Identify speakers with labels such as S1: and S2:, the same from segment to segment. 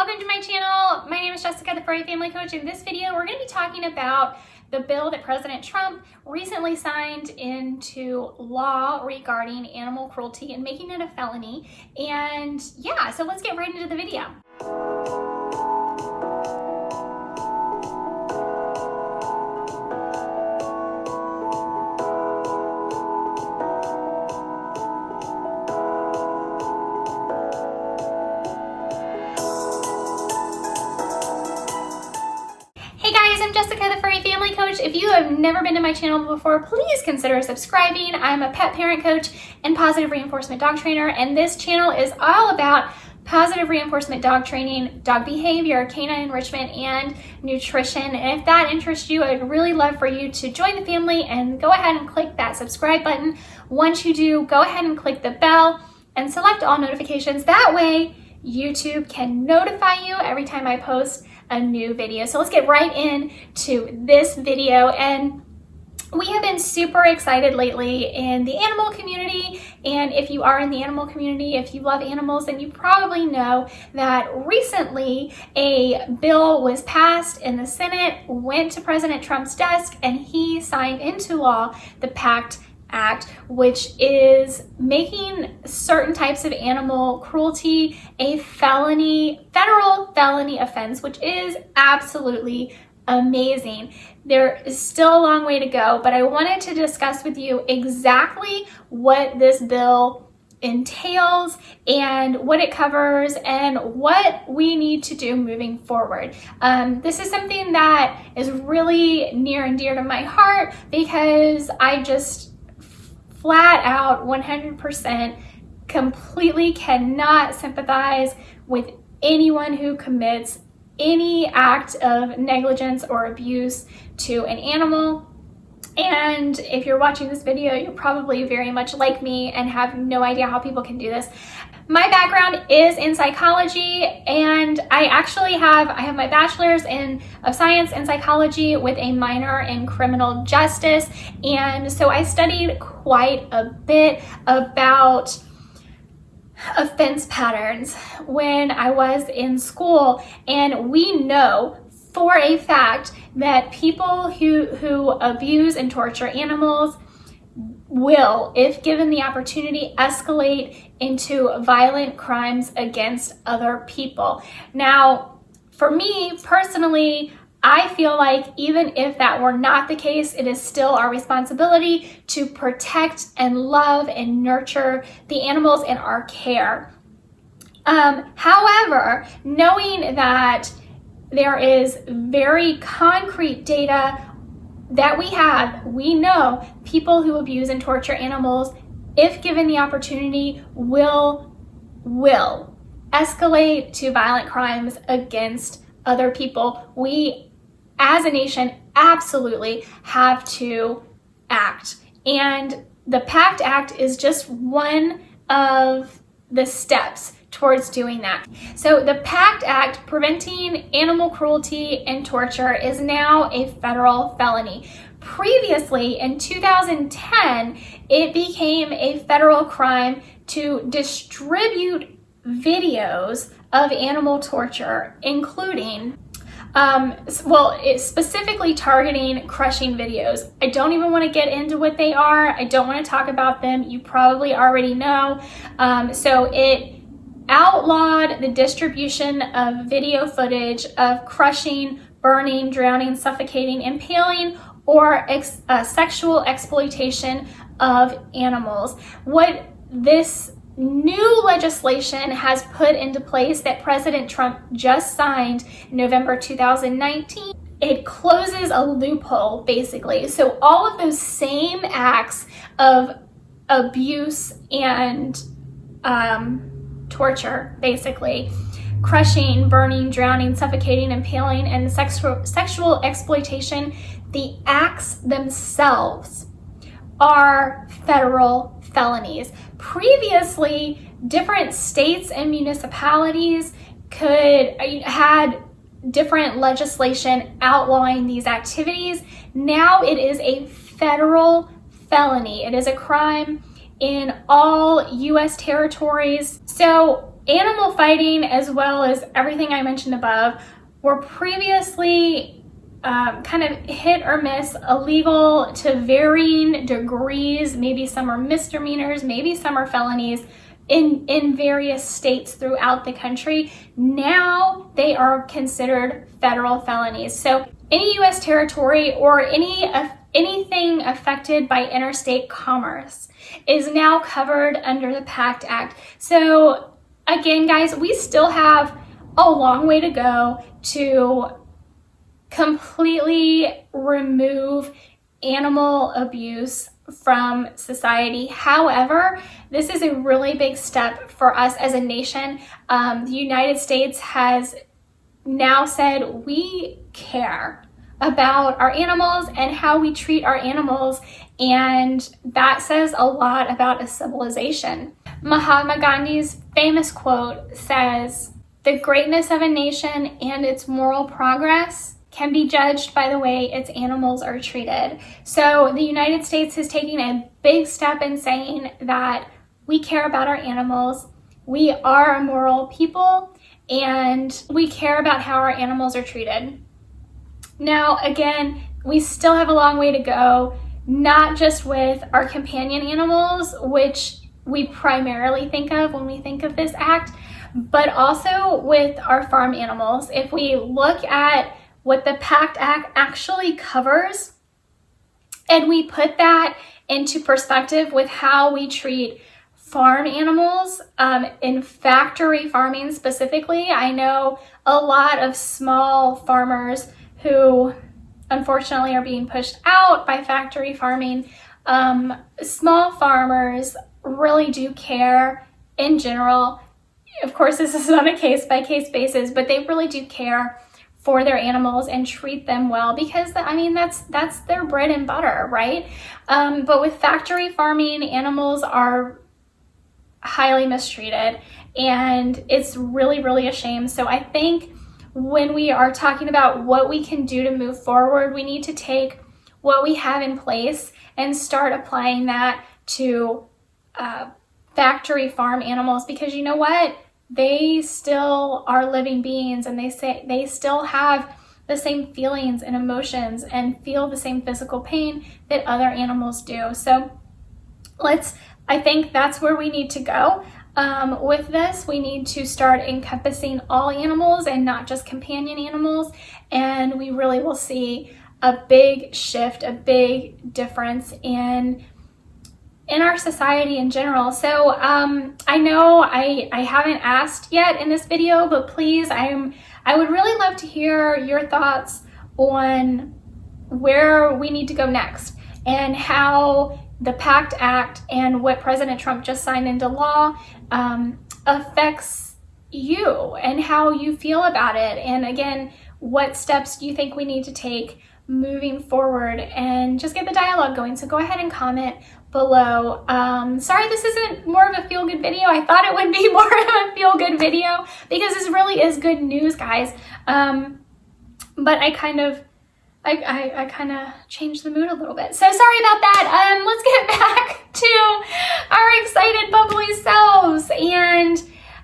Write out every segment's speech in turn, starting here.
S1: welcome to my channel. My name is Jessica, the Furry Family Coach. In this video, we're gonna be talking about the bill that President Trump recently signed into law regarding animal cruelty and making it a felony. And yeah, so let's get right into the video. Coach. If you have never been to my channel before, please consider subscribing. I'm a pet parent coach and positive reinforcement dog trainer, and this channel is all about positive reinforcement dog training, dog behavior, canine enrichment, and nutrition. And if that interests you, I'd really love for you to join the family and go ahead and click that subscribe button. Once you do, go ahead and click the bell and select all notifications. That way, YouTube can notify you every time I post a new video. So let's get right into this video and we have been super excited lately in the animal community and if you are in the animal community if you love animals then you probably know that recently a bill was passed in the Senate went to President Trump's desk and he signed into law the PACT Act, which is making certain types of animal cruelty a felony, federal felony offense, which is absolutely amazing. There is still a long way to go, but I wanted to discuss with you exactly what this bill entails and what it covers and what we need to do moving forward. Um, this is something that is really near and dear to my heart because I just flat out 100% completely cannot sympathize with anyone who commits any act of negligence or abuse to an animal. And if you're watching this video, you're probably very much like me and have no idea how people can do this. My background is in psychology and I actually have, I have my bachelor's in of science in psychology with a minor in criminal justice. And so I studied quite a bit about offense patterns when I was in school. And we know for a fact that people who, who abuse and torture animals will, if given the opportunity, escalate into violent crimes against other people. Now, for me personally, I feel like even if that were not the case, it is still our responsibility to protect and love and nurture the animals in our care. Um, however, knowing that there is very concrete data that we have, we know people who abuse and torture animals, if given the opportunity, will, will escalate to violent crimes against other people. We, as a nation, absolutely have to act. And the PACT Act is just one of the steps towards doing that. So the PACT Act, Preventing Animal Cruelty and Torture, is now a federal felony. Previously, in 2010, it became a federal crime to distribute videos of animal torture, including um, well, it's specifically targeting crushing videos. I don't even want to get into what they are. I don't want to talk about them. You probably already know. Um, so it outlawed the distribution of video footage of crushing, burning, drowning, suffocating, impaling, or ex uh, sexual exploitation of animals. What this new legislation has put into place that President Trump just signed in November 2019 it closes a loophole basically. So all of those same acts of abuse and um, torture, basically. Crushing, burning, drowning, suffocating, impaling, and sexual, sexual exploitation, the acts themselves are federal felonies. Previously, different states and municipalities could uh, had different legislation outlawing these activities. Now it is a federal felony. It is a crime in all US territories. So animal fighting, as well as everything I mentioned above, were previously um, kind of hit or miss, illegal to varying degrees. Maybe some are misdemeanors, maybe some are felonies in, in various states throughout the country. Now they are considered federal felonies. So any U.S. territory or any uh, anything affected by interstate commerce is now covered under the PACT Act. So again, guys, we still have a long way to go to completely remove animal abuse from society. However, this is a really big step for us as a nation. Um, the United States has now said we care about our animals and how we treat our animals and that says a lot about a civilization. Mahatma Gandhi's famous quote says, the greatness of a nation and its moral progress can be judged by the way its animals are treated. So the United States is taking a big step in saying that we care about our animals, we are a moral people, and we care about how our animals are treated. Now, again, we still have a long way to go, not just with our companion animals, which we primarily think of when we think of this act, but also with our farm animals. If we look at what the PACT Act actually covers, and we put that into perspective with how we treat farm animals um, in factory farming specifically. I know a lot of small farmers who unfortunately are being pushed out by factory farming. Um, small farmers really do care in general. Of course, this is on a case by case basis, but they really do care for their animals and treat them well because I mean that's that's their bread and butter right? Um, but with factory farming animals are highly mistreated and it's really really a shame. So I think when we are talking about what we can do to move forward we need to take what we have in place and start applying that to uh, factory farm animals because you know what they still are living beings and they say they still have the same feelings and emotions and feel the same physical pain that other animals do. So let's, I think that's where we need to go. Um, with this, we need to start encompassing all animals and not just companion animals. And we really will see a big shift, a big difference in in our society in general. So um, I know I, I haven't asked yet in this video, but please, I'm, I would really love to hear your thoughts on where we need to go next and how the PACT Act and what President Trump just signed into law um, affects you and how you feel about it. And again, what steps do you think we need to take moving forward and just get the dialogue going. So go ahead and comment below. Um, sorry this isn't more of a feel-good video. I thought it would be more of a feel-good video because this really is good news, guys. Um, but I kind of, I, I, I kind of changed the mood a little bit. So sorry about that. Um, let's get back to our excited bubbly selves. And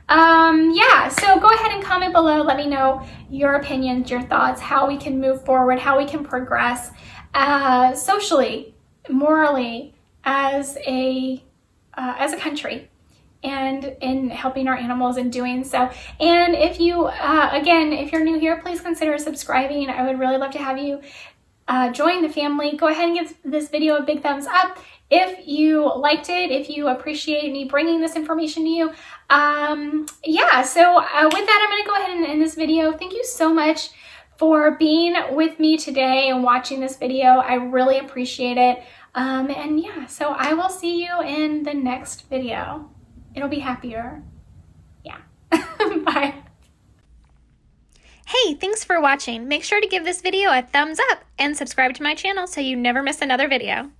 S1: um, yeah, so go ahead and comment below. Let me know your opinions, your thoughts, how we can move forward, how we can progress uh, socially, morally, as a uh, as a country and in helping our animals and doing so. And if you, uh, again, if you're new here, please consider subscribing. I would really love to have you uh, join the family. Go ahead and give this video a big thumbs up. If you liked it, if you appreciate me bringing this information to you, um, yeah, so uh, with that, I'm going to go ahead and end this video. Thank you so much for being with me today and watching this video. I really appreciate it. Um, and yeah, so I will see you in the next video. It'll be happier. Yeah. Bye.
S2: Hey, thanks for watching. Make sure to give this video a thumbs up and subscribe to my channel so you never miss another video.